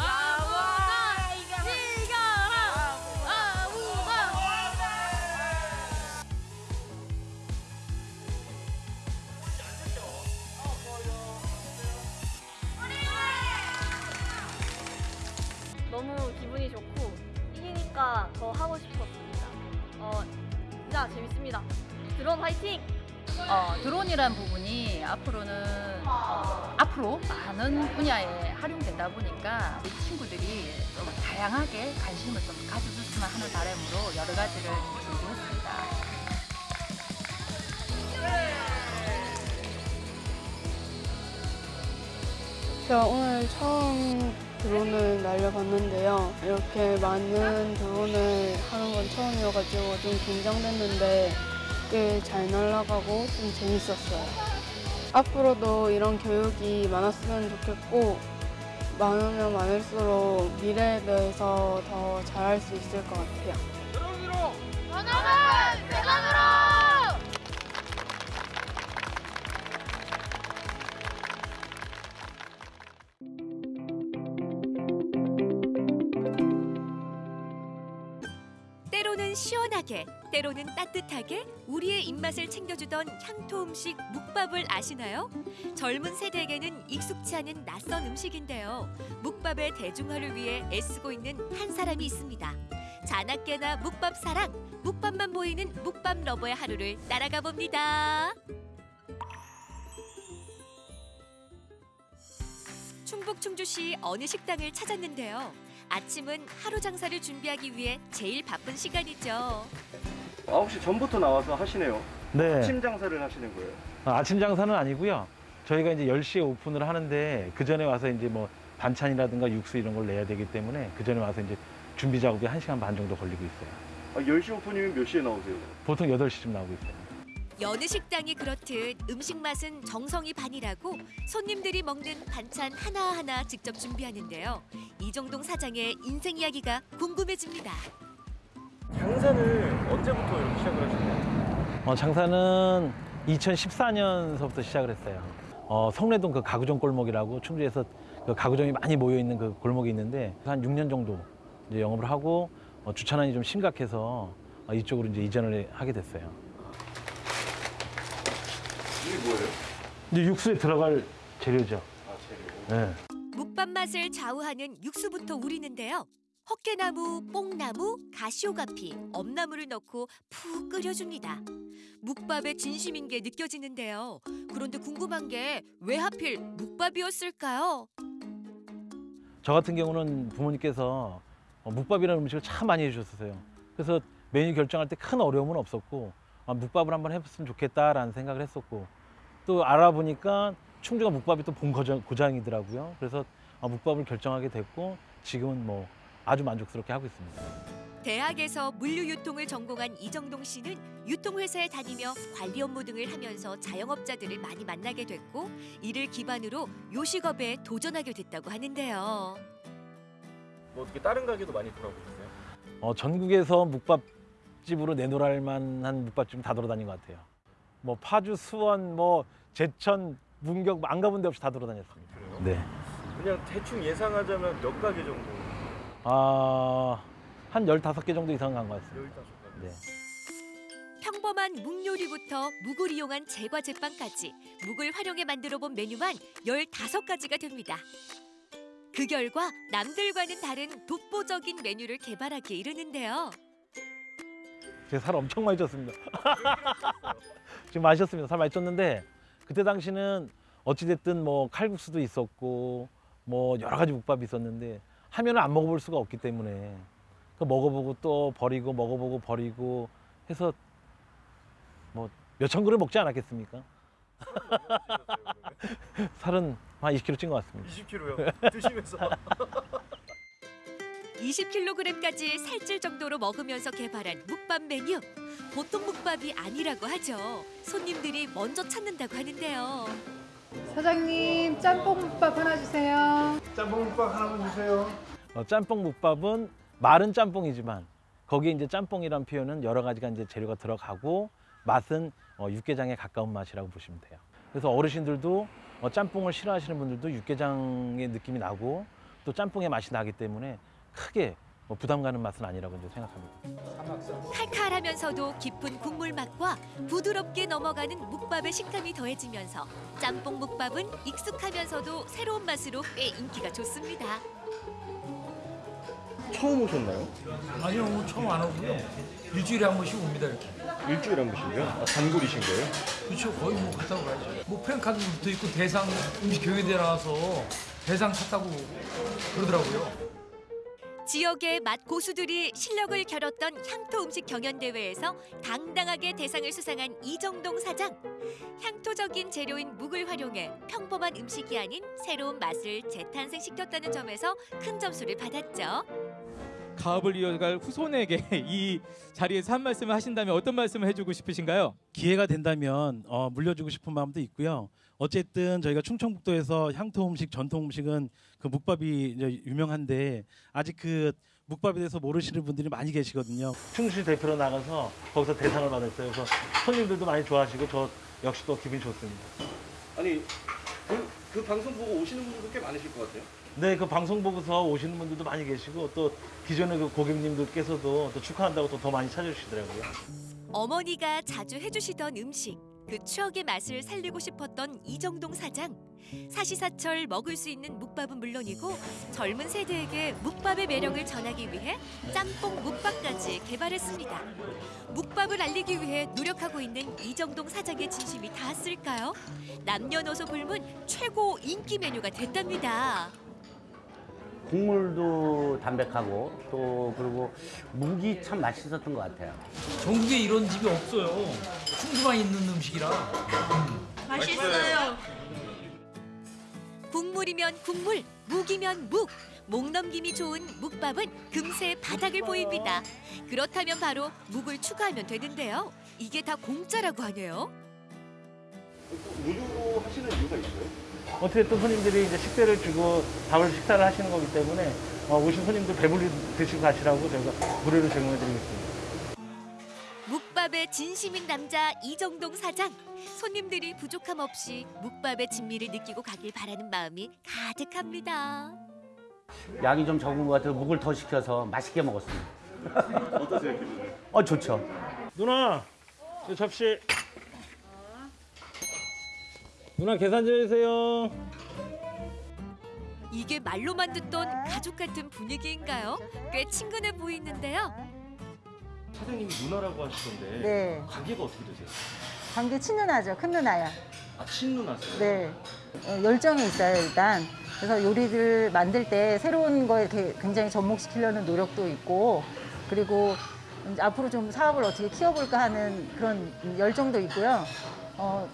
너무 기분이 좋고 이기니까 더 하고 싶었습니다. 어, 진짜 재밌습니다. 드론 화이팅! 어, 드론이란 부분이 앞으로는 어, 앞으로 많은 분야에 활용되다 보니까 우리 친구들이 좀 다양하게 관심을 좀 가져줬으면 하는 바람으로 여러 가지를 준비했습니다. 제가 오늘 처음 드론을 날려봤는데요. 이렇게 많은 드론을 하는 건 처음이어가지고 좀 긴장됐는데 꽤 잘 날아가고 좀 재밌었어요. 앞으로도 이런 교육이 많았으면 좋겠고 많으면 많을수록 미래에 대해서 더 잘할 수 있을 것 같아요. 대전으로! 시원하게, 때로는 따뜻하게 우리의 입맛을 챙겨주던 향토 음식 묵밥을 아시나요? 젊은 세대에게는 익숙치 않은 낯선 음식인데요. 묵밥의 대중화를 위해 애쓰고 있는 한 사람이 있습니다. 자나깨나 묵밥 사랑, 묵밥만 보이는 묵밥 러버의 하루를 따라가 봅니다. 충북 충주시 어느 식당을 찾았는데요. 아침은 하루 장사를 준비하기 위해 제일 바쁜 시간이죠. 9시 전부터 나와서 하시네요. 네. 아침 장사를 하시는 거예요. 아, 아침 장사는 아니고요. 저희가 이제 10시에 오픈을 하는데 그 전에 와서 이제 뭐 반찬이라든가 육수 이런 걸 내야 되기 때문에 그 전에 와서 이제 준비 작업이 1시간 반 정도 걸리고 있어요. 아, 10시 오픈이면 몇 시에 나오세요? 보통 8시쯤 나오고 있어요. 여느 식당이 그렇듯 음식 맛은 정성이 반이라고 손님들이 먹는 반찬 하나하나 직접 준비하는데요. 이정동 사장의 인생 이야기가 궁금해집니다. 장사를 언제부터 이렇게 시작을 하셨나요? 어, 장사는 2014년서부터 시작을 했어요. 어, 성내동 그 가구점 골목이라고 충주에서 그 가구점이 많이 모여 있는 그 골목이 있는데 한 6년 정도 이제 영업을 하고 어, 주차난이 좀 심각해서 어, 이쪽으로 이제 이전을 하게 됐어요. 이게 뭐예요? 이제 육수에 들어갈 재료죠. 아, 재료. 네. 묵밥 맛을 좌우하는 육수부터 우리는데요. 헛개나무, 뽕나무, 가시오가피, 엄나무를 넣고 푹 끓여줍니다. 묵밥의 진심인 게 느껴지는데요. 그런데 궁금한 게 왜 하필 묵밥이었을까요? 저 같은 경우는 부모님께서 어, 묵밥이라는 음식을 참 많이 해주셨어요. 그래서 메뉴 결정할 때 큰 어려움은 없었고 아, 묵밥을 한번 해봤으면 좋겠다라는 생각을 했었고 또 알아보니까 충주가 묵밥이 또 본 고장이더라고요. 그래서 아, 묵밥을 결정하게 됐고 지금은 뭐 아주 만족스럽게 하고 있습니다. 대학에서 물류 유통을 전공한 이정동 씨는 유통회사에 다니며 관리 업무 등을 하면서 자영업자들을 많이 만나게 됐고 이를 기반으로 요식업에 도전하게 됐다고 하는데요. 뭐 어떻게 다른 가게도 많이 돌아보셨어요? 어, 전국에서 묵밥집으로 내놓을 만한 묵밥집 다 돌아다닌 것 같아요. 뭐 파주, 수원, 뭐 제천, 문경 안 가본 데 없이 다 돌아다녔습니다. 그래요? 네. 그냥 대충 예상하자면 몇 가게 정도? 아, 한 15개 정도 이상 간 것 같습니다. 15가게. 네. 평범한 묵 요리부터 묵을 이용한 제과 제빵까지 묵을 활용해 만들어 본 메뉴만 15가지가 됩니다. 그 결과 남들과는 다른 독보적인 메뉴를 개발하기에 이르는데요. 제가 살 엄청 많이 쪘습니다. *laughs* 지금 많이 쪘습니다. 살 많이 쪘는데 그때 당시는 어찌됐든 뭐 칼국수도 있었고 뭐 여러 가지 묵밥이 있었는데 하면은 안 먹어볼 수가 없기 때문에 그 먹어보고 또 버리고 먹어보고 버리고 해서 뭐 몇천 그릇 먹지 않았겠습니까? *laughs* 살은 한 20kg 찐 것 같습니다. 20kg요? 드시면서? 20kg까지 살찔 정도로 먹으면서 개발한 묵밥 메뉴. 보통 묵밥이 아니라고 하죠. 손님들이 먼저 찾는다고 하는데요. 사장님 짬뽕 묵밥 하나 주세요. 짬뽕 묵밥 하나만 주세요. 어, 짬뽕 묵밥은 마른 짬뽕이지만 거기에 이제 짬뽕이란 표현은 여러 가지가 이제 재료가 들어가고 맛은 어, 육개장에 가까운 맛이라고 보시면 돼요. 그래서 어르신들도 어, 짬뽕을 싫어하시는 분들도 육개장의 느낌이 나고 또 짬뽕의 맛이 나기 때문에 크게 뭐 부담 가는 맛은 아니라고 이제 생각합니다. 칼칼하면서도 깊은 국물 맛과 부드럽게 넘어가는 묵밥의 식감이 더해지면서 짬뽕 묵밥은 익숙하면서도 새로운 맛으로 꽤 인기가 좋습니다. 처음 오셨나요? 아니요, 뭐 처음 안 오고요. 일주일에 한 번씩 옵니다 이렇게. 일주일에 한 번씩요? 아, 단골이신 거예요? 그렇죠, 거의 뭐 갔다 오가야죠. 뭐 프랭카드도 붙어 있고 대상 음식 경연대 나와서 대상 탔다고 그러더라고요. 지역의 맛 고수들이 실력을 겨뤘던 향토 음식 경연 대회에서 당당하게 대상을 수상한 이정동 사장. 향토적인 재료인 묵을 활용해 평범한 음식이 아닌 새로운 맛을 재탄생시켰다는 점에서 큰 점수를 받았죠. 가업을 이어갈 후손에게 *laughs* 이 자리에서 한 말씀을 하신다면 어떤 말씀을 해주고 싶으신가요? 기회가 된다면 어, 물려주고 싶은 마음도 있고요. 어쨌든 저희가 충청북도에서 향토 음식, 전통 음식은 그 묵밥이 이제 유명한데 아직 그 묵밥에 대해서 모르시는 분들이 많이 계시거든요. 충주시 대표로 나가서 거기서 대상을 받았어요. 그래서 손님들도 많이 좋아하시고 저 역시 또 기분이 좋습니다. 아니 그, 그 방송 보고 오시는 분들도 꽤 많으실 것 같아요. 네, 그 방송 보고서 오시는 분들도 많이 계시고 또 기존의 그 고객님들께서도 또 축하한다고 또 더 많이 찾아주시더라고요. 어머니가 자주 해주시던 음식, 그 추억의 맛을 살리고 싶었던 이정동 사장. 사시사철 먹을 수 있는 묵밥은 물론이고 젊은 세대에게 묵밥의 매력을 전하기 위해 짬뽕 묵밥까지 개발했습니다. 묵밥을 알리기 위해 노력하고 있는 이정동 사장의 진심이 닿았을까요? 남녀노소 불문 최고 인기 메뉴가 됐답니다. 국물도 담백하고 또 그리고 묵이 참 맛있었던 것 같아요. 전국에 이런 집이 없어요. 충주만 있는 음식이라. 맛있어요. 국물이면 국물, 묵이면 묵. 목 넘김이 좋은 묵밥은 금세 바닥을 보입니다. 그렇다면 바로 묵을 추가하면 되는데요. 이게 다 공짜라고 하네요. 무료로 하시는 이유가 있어요? 어쨌든 손님들이 이제 식대를 주고 밥을 식사를 하시는 거기 때문에 어, 오신 손님들 배불리 드시고 가시라고 저희가 무료로 제공해 드리겠습니다. 묵밥의 진심인 남자 이정동 사장. 손님들이 부족함 없이 묵밥의 진미를 느끼고 가길 바라는 마음이 가득합니다. 양이 좀 적은 것 같아서 묵을 더 시켜서 맛있게 먹었습니다. 어떠세요 기분이? 어 좋죠. 누나, 저 접시. 누나 계산 좀 해주세요. 이게 말로만 듣던 가족 같은 분위기인가요? 꽤 친근해 보이는데요. 사장님이 누나라고 하시던데 네. 관계가 어떻게 되세요? 관계 친누나죠. 큰 누나야. 아 친누나세요? 네. 어, 열정이 있어요, 일단. 그래서 요리를 만들 때 새로운 거에 이렇게 굉장히 접목시키려는 노력도 있고, 그리고 앞으로 좀 사업을 어떻게 키워볼까 하는 그런 열정도 있고요. 어,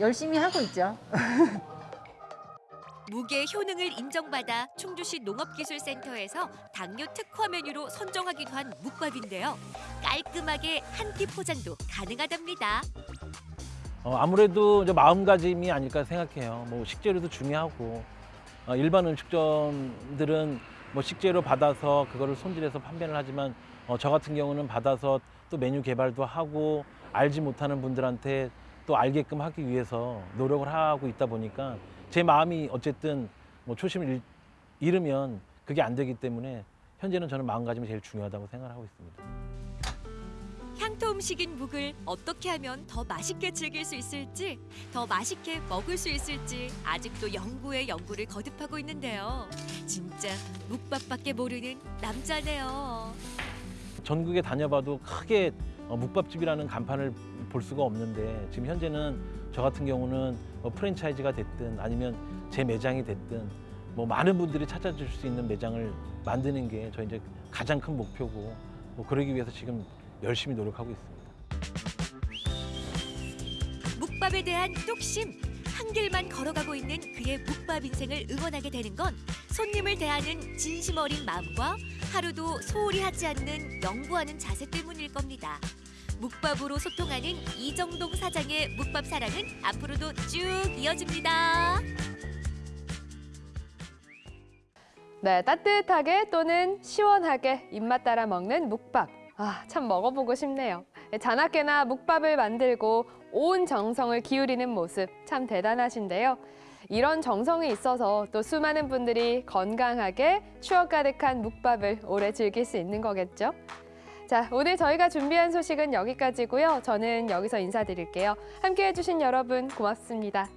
열심히 하고 있죠. *laughs* 무게 효능을 인정받아 충주시 농업기술센터에서 당뇨 특화 메뉴로 선정하기도 한 묵밥인데요. 깔끔하게 한 끼 포장도 가능하답니다. 어, 아무래도 이제 마음가짐이 아닐까 생각해요. 뭐 식재료도 중요하고 어, 일반 음식점들은 뭐 식재료 받아서 그거를 손질해서 판매를 하지만 어, 저 같은 경우는 받아서 또 메뉴 개발도 하고 알지 못하는 분들한테 또 알게끔 하기 위해서 노력을 하고 있다 보니까 제 마음이 어쨌든 뭐 초심을 잃, 잃으면 그게 안 되기 때문에 현재는 저는 마음가짐이 제일 중요하다고 생각을 하고 있습니다. 향토 음식인 묵을 어떻게 하면 더 맛있게 즐길 수 있을지, 더 맛있게 먹을 수 있을지 아직도 연구에 연구를 거듭하고 있는데요. 진짜 묵밥밖에 모르는 남자네요. 전국에 다녀봐도 크게 어, 묵밥집이라는 간판을 볼 수가 없는데 지금 현재는 저 같은 경우는 뭐 프랜차이즈가 됐든 아니면 제 매장이 됐든 뭐 많은 분들이 찾아줄 수 있는 매장을 만드는 게 저희 이제 가장 큰 목표고 뭐 그러기 위해서 지금 열심히 노력하고 있습니다. 묵밥에 대한 뚝심, 한 길만 걸어가고 있는 그의 묵밥 인생을 응원하게 되는 건 손님을 대하는 진심 어린 마음과 하루도 소홀히 하지 않는 연구하는 자세 때문일 겁니다. 묵밥으로 소통하는 이정동 사장의 묵밥 사랑은 앞으로도 쭉 이어집니다. 네, 따뜻하게 또는 시원하게 입맛 따라 먹는 묵밥. 아, 참 먹어보고 싶네요. 자나깨나 묵밥을 만들고 온 정성을 기울이는 모습 참 대단하신데요. 이런 정성이 있어서 또 수많은 분들이 건강하게 추억 가득한 묵밥을 오래 즐길 수 있는 거겠죠. 자, 오늘 저희가 준비한 소식은 여기까지고요. 저는 여기서 인사드릴게요. 함께해 주신 여러분 고맙습니다.